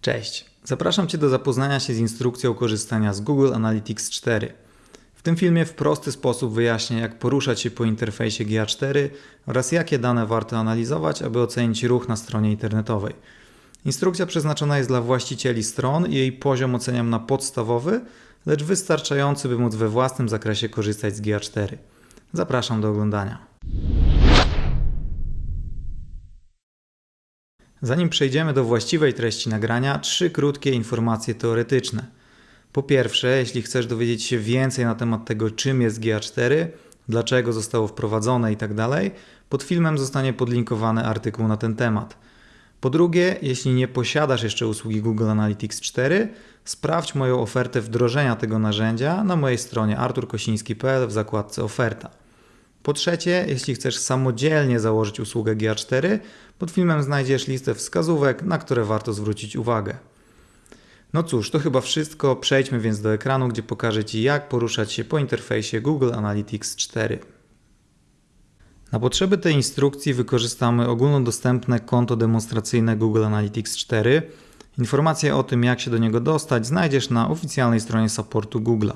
Cześć, zapraszam Cię do zapoznania się z instrukcją korzystania z Google Analytics 4. W tym filmie w prosty sposób wyjaśnię, jak poruszać się po interfejsie GA4 oraz jakie dane warto analizować, aby ocenić ruch na stronie internetowej. Instrukcja przeznaczona jest dla właścicieli stron i jej poziom oceniam na podstawowy, lecz wystarczający, by móc we własnym zakresie korzystać z GA4. Zapraszam do oglądania. Zanim przejdziemy do właściwej treści nagrania, trzy krótkie informacje teoretyczne. Po pierwsze, jeśli chcesz dowiedzieć się więcej na temat tego, czym jest GA4, dlaczego zostało wprowadzone itd., tak pod filmem zostanie podlinkowany artykuł na ten temat. Po drugie, jeśli nie posiadasz jeszcze usługi Google Analytics 4, sprawdź moją ofertę wdrożenia tego narzędzia na mojej stronie arturkosiński.pl w zakładce oferta. Po trzecie, jeśli chcesz samodzielnie założyć usługę GA4, pod filmem znajdziesz listę wskazówek, na które warto zwrócić uwagę. No cóż, to chyba wszystko. Przejdźmy więc do ekranu, gdzie pokażę Ci, jak poruszać się po interfejsie Google Analytics 4. Na potrzeby tej instrukcji wykorzystamy ogólnodostępne konto demonstracyjne Google Analytics 4. Informacje o tym, jak się do niego dostać, znajdziesz na oficjalnej stronie supportu Google.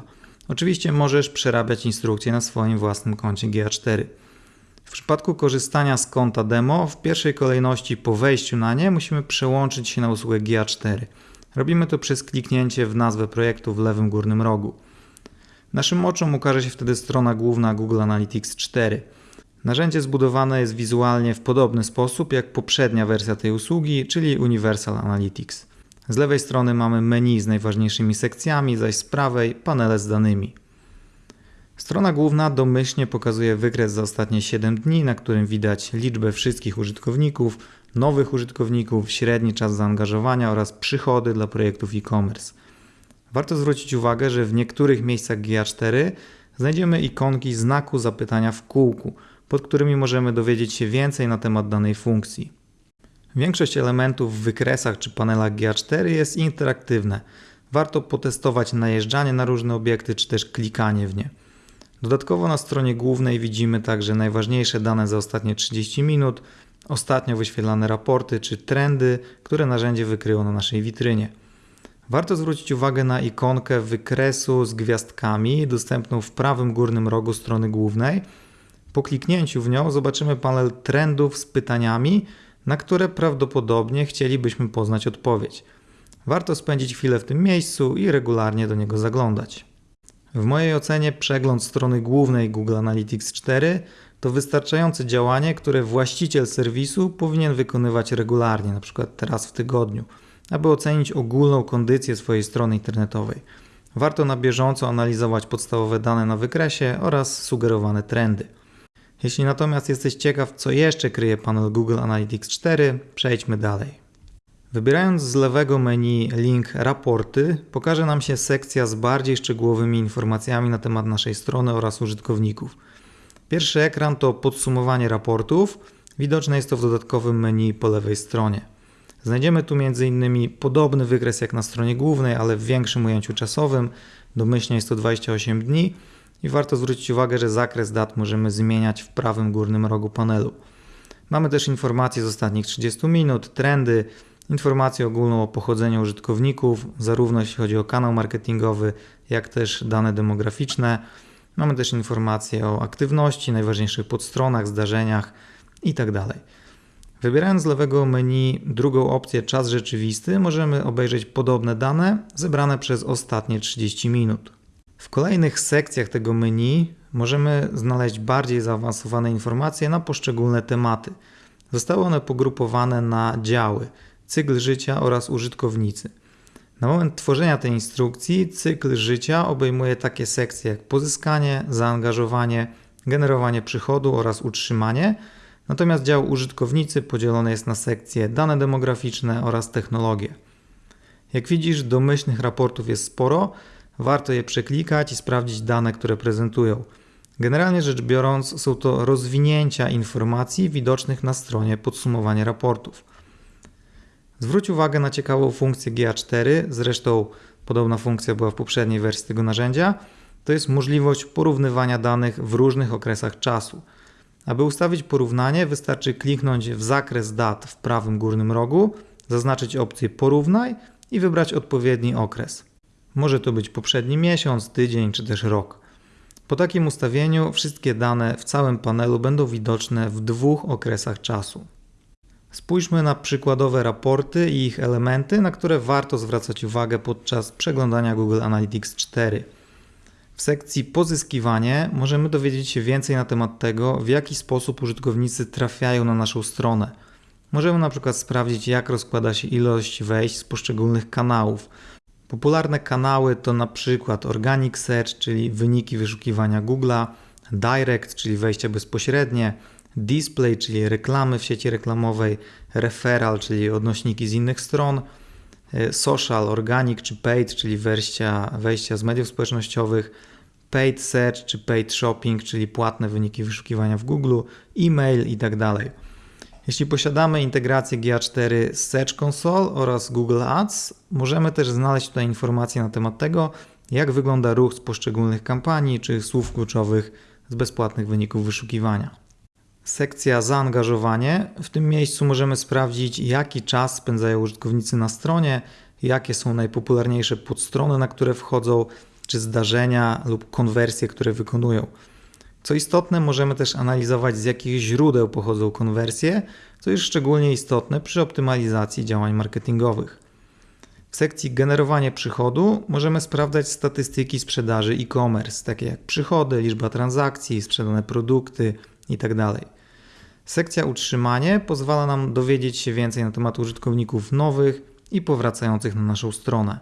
Oczywiście możesz przerabiać instrukcje na swoim własnym koncie GA4. W przypadku korzystania z konta demo, w pierwszej kolejności po wejściu na nie musimy przełączyć się na usługę GA4. Robimy to przez kliknięcie w nazwę projektu w lewym górnym rogu. Naszym oczom ukaże się wtedy strona główna Google Analytics 4. Narzędzie zbudowane jest wizualnie w podobny sposób jak poprzednia wersja tej usługi, czyli Universal Analytics. Z lewej strony mamy menu z najważniejszymi sekcjami, zaś z prawej panele z danymi. Strona główna domyślnie pokazuje wykres za ostatnie 7 dni, na którym widać liczbę wszystkich użytkowników, nowych użytkowników, średni czas zaangażowania oraz przychody dla projektów e-commerce. Warto zwrócić uwagę, że w niektórych miejscach GA4 znajdziemy ikonki znaku zapytania w kółku, pod którymi możemy dowiedzieć się więcej na temat danej funkcji. Większość elementów w wykresach czy panelach GA4 jest interaktywne. Warto potestować najeżdżanie na różne obiekty czy też klikanie w nie. Dodatkowo na stronie głównej widzimy także najważniejsze dane za ostatnie 30 minut, ostatnio wyświetlane raporty czy trendy, które narzędzie wykryło na naszej witrynie. Warto zwrócić uwagę na ikonkę wykresu z gwiazdkami dostępną w prawym górnym rogu strony głównej. Po kliknięciu w nią zobaczymy panel trendów z pytaniami, na które prawdopodobnie chcielibyśmy poznać odpowiedź. Warto spędzić chwilę w tym miejscu i regularnie do niego zaglądać. W mojej ocenie przegląd strony głównej Google Analytics 4 to wystarczające działanie, które właściciel serwisu powinien wykonywać regularnie, np. teraz w tygodniu, aby ocenić ogólną kondycję swojej strony internetowej. Warto na bieżąco analizować podstawowe dane na wykresie oraz sugerowane trendy. Jeśli natomiast jesteś ciekaw, co jeszcze kryje panel Google Analytics 4, przejdźmy dalej. Wybierając z lewego menu link Raporty, pokaże nam się sekcja z bardziej szczegółowymi informacjami na temat naszej strony oraz użytkowników. Pierwszy ekran to podsumowanie raportów, widoczne jest to w dodatkowym menu po lewej stronie. Znajdziemy tu m.in. podobny wykres jak na stronie głównej, ale w większym ujęciu czasowym, domyślnie jest to 28 dni i warto zwrócić uwagę, że zakres dat możemy zmieniać w prawym górnym rogu panelu. Mamy też informacje z ostatnich 30 minut, trendy, informację ogólną o pochodzeniu użytkowników, zarówno jeśli chodzi o kanał marketingowy, jak też dane demograficzne. Mamy też informacje o aktywności, najważniejszych podstronach, zdarzeniach itd. Tak Wybierając z lewego menu drugą opcję czas rzeczywisty, możemy obejrzeć podobne dane zebrane przez ostatnie 30 minut. W kolejnych sekcjach tego menu możemy znaleźć bardziej zaawansowane informacje na poszczególne tematy. Zostały one pogrupowane na działy, cykl życia oraz użytkownicy. Na moment tworzenia tej instrukcji cykl życia obejmuje takie sekcje jak pozyskanie, zaangażowanie, generowanie przychodu oraz utrzymanie, natomiast dział użytkownicy podzielony jest na sekcje dane demograficzne oraz technologie. Jak widzisz, domyślnych raportów jest sporo, warto je przeklikać i sprawdzić dane, które prezentują. Generalnie rzecz biorąc, są to rozwinięcia informacji widocznych na stronie podsumowania raportów. Zwróć uwagę na ciekawą funkcję GA4, zresztą podobna funkcja była w poprzedniej wersji tego narzędzia. To jest możliwość porównywania danych w różnych okresach czasu. Aby ustawić porównanie, wystarczy kliknąć w zakres dat w prawym górnym rogu, zaznaczyć opcję Porównaj i wybrać odpowiedni okres. Może to być poprzedni miesiąc, tydzień czy też rok. Po takim ustawieniu wszystkie dane w całym panelu będą widoczne w dwóch okresach czasu. Spójrzmy na przykładowe raporty i ich elementy, na które warto zwracać uwagę podczas przeglądania Google Analytics 4. W sekcji Pozyskiwanie możemy dowiedzieć się więcej na temat tego, w jaki sposób użytkownicy trafiają na naszą stronę. Możemy na przykład sprawdzić, jak rozkłada się ilość wejść z poszczególnych kanałów. Popularne kanały to na przykład Organic Search, czyli wyniki wyszukiwania Google'a, Direct, czyli wejścia bezpośrednie, Display, czyli reklamy w sieci reklamowej, Referral, czyli odnośniki z innych stron, e, Social, Organic czy Paid, czyli wejścia, wejścia z mediów społecznościowych, Paid Search czy Paid Shopping, czyli płatne wyniki wyszukiwania w Google, e-mail itd. Jeśli posiadamy integrację GA4 z Search Console oraz Google Ads, możemy też znaleźć tutaj informacje na temat tego, jak wygląda ruch z poszczególnych kampanii czy słów kluczowych z bezpłatnych wyników wyszukiwania. Sekcja zaangażowanie. W tym miejscu możemy sprawdzić, jaki czas spędzają użytkownicy na stronie, jakie są najpopularniejsze podstrony, na które wchodzą, czy zdarzenia lub konwersje, które wykonują. Co istotne, możemy też analizować, z jakich źródeł pochodzą konwersje, co jest szczególnie istotne przy optymalizacji działań marketingowych. W sekcji generowanie przychodu możemy sprawdzać statystyki sprzedaży e-commerce, takie jak przychody, liczba transakcji, sprzedane produkty itd. Tak Sekcja utrzymanie pozwala nam dowiedzieć się więcej na temat użytkowników nowych i powracających na naszą stronę.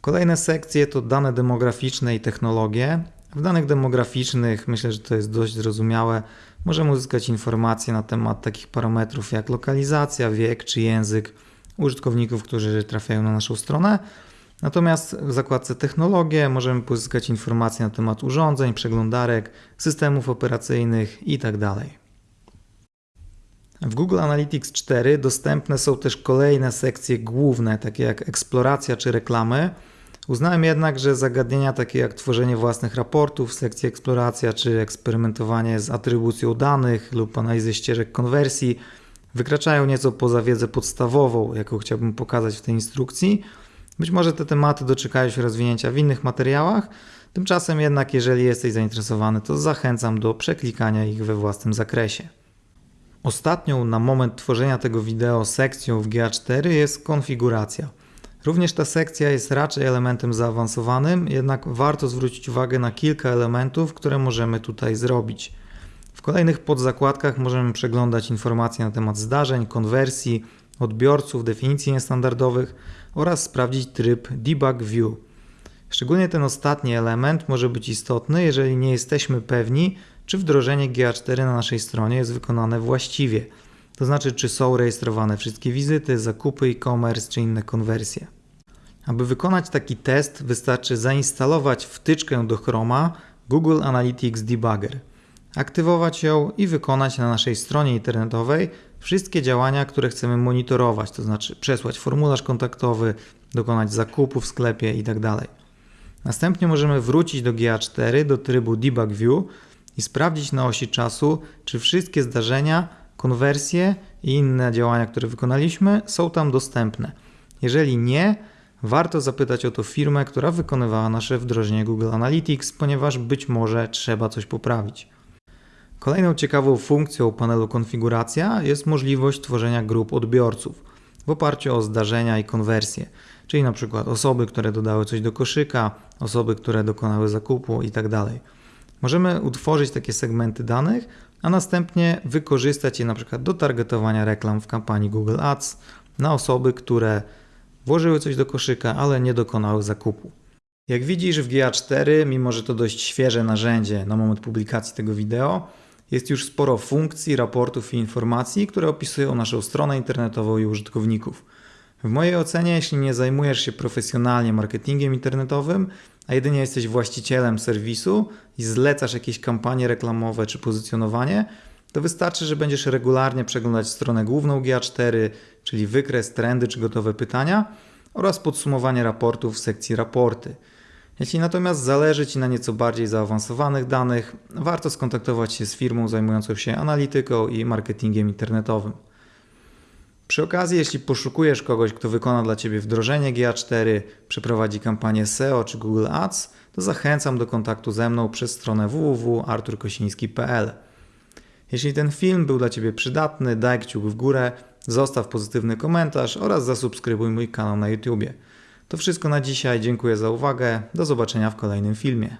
Kolejne sekcje to dane demograficzne i technologie. W danych demograficznych myślę, że to jest dość zrozumiałe. Możemy uzyskać informacje na temat takich parametrów jak lokalizacja, wiek czy język użytkowników, którzy trafiają na naszą stronę. Natomiast w zakładce technologie możemy pozyskać informacje na temat urządzeń, przeglądarek, systemów operacyjnych itd. Tak w Google Analytics 4 dostępne są też kolejne sekcje główne, takie jak eksploracja czy reklamy. Uznałem jednak, że zagadnienia takie jak tworzenie własnych raportów w sekcji eksploracja czy eksperymentowanie z atrybucją danych lub analizy ścieżek konwersji wykraczają nieco poza wiedzę podstawową, jaką chciałbym pokazać w tej instrukcji być może te tematy doczekają się rozwinięcia w innych materiałach, tymczasem jednak jeżeli jesteś zainteresowany, to zachęcam do przeklikania ich we własnym zakresie. Ostatnią na moment tworzenia tego wideo sekcją w GA4 jest konfiguracja. Również ta sekcja jest raczej elementem zaawansowanym, jednak warto zwrócić uwagę na kilka elementów, które możemy tutaj zrobić. W kolejnych podzakładkach możemy przeglądać informacje na temat zdarzeń, konwersji, odbiorców, definicji niestandardowych oraz sprawdzić tryb Debug View. Szczególnie ten ostatni element może być istotny, jeżeli nie jesteśmy pewni, czy wdrożenie GA4 na naszej stronie jest wykonane właściwie, to znaczy czy są rejestrowane wszystkie wizyty, zakupy e-commerce czy inne konwersje. Aby wykonać taki test, wystarczy zainstalować wtyczkę do Chroma Google Analytics Debugger, aktywować ją i wykonać na naszej stronie internetowej wszystkie działania, które chcemy monitorować, to znaczy przesłać formularz kontaktowy, dokonać zakupu w sklepie itd. Tak Następnie możemy wrócić do GA4 do trybu Debug View i sprawdzić na osi czasu, czy wszystkie zdarzenia, konwersje i inne działania, które wykonaliśmy, są tam dostępne. Jeżeli nie, warto zapytać o to firmę, która wykonywała nasze wdrożenie Google Analytics, ponieważ być może trzeba coś poprawić. Kolejną ciekawą funkcją panelu konfiguracja jest możliwość tworzenia grup odbiorców w oparciu o zdarzenia i konwersje, czyli na przykład osoby, które dodały coś do koszyka, osoby, które dokonały zakupu itd. Tak Możemy utworzyć takie segmenty danych, a następnie wykorzystać je na przykład do targetowania reklam w kampanii Google Ads na osoby, które włożyły coś do koszyka, ale nie dokonały zakupu. Jak widzisz w GA4, mimo że to dość świeże narzędzie na moment publikacji tego wideo, jest już sporo funkcji, raportów i informacji, które opisują naszą stronę internetową i użytkowników. W mojej ocenie, jeśli nie zajmujesz się profesjonalnie marketingiem internetowym, a jedynie jesteś właścicielem serwisu i zlecasz jakieś kampanie reklamowe czy pozycjonowanie, to wystarczy, że będziesz regularnie przeglądać stronę główną GA4, czyli wykres, trendy czy gotowe pytania oraz podsumowanie raportów w sekcji raporty. Jeśli natomiast zależy Ci na nieco bardziej zaawansowanych danych, warto skontaktować się z firmą zajmującą się analityką i marketingiem internetowym. Przy okazji, jeśli poszukujesz kogoś, kto wykona dla Ciebie wdrożenie GA4, przeprowadzi kampanię SEO czy Google Ads, to zachęcam do kontaktu ze mną przez stronę www.arturkosiński.pl. Jeśli ten film był dla Ciebie przydatny, daj kciuk w górę, zostaw pozytywny komentarz oraz zasubskrybuj mój kanał na YouTube. To wszystko na dzisiaj, dziękuję za uwagę, do zobaczenia w kolejnym filmie.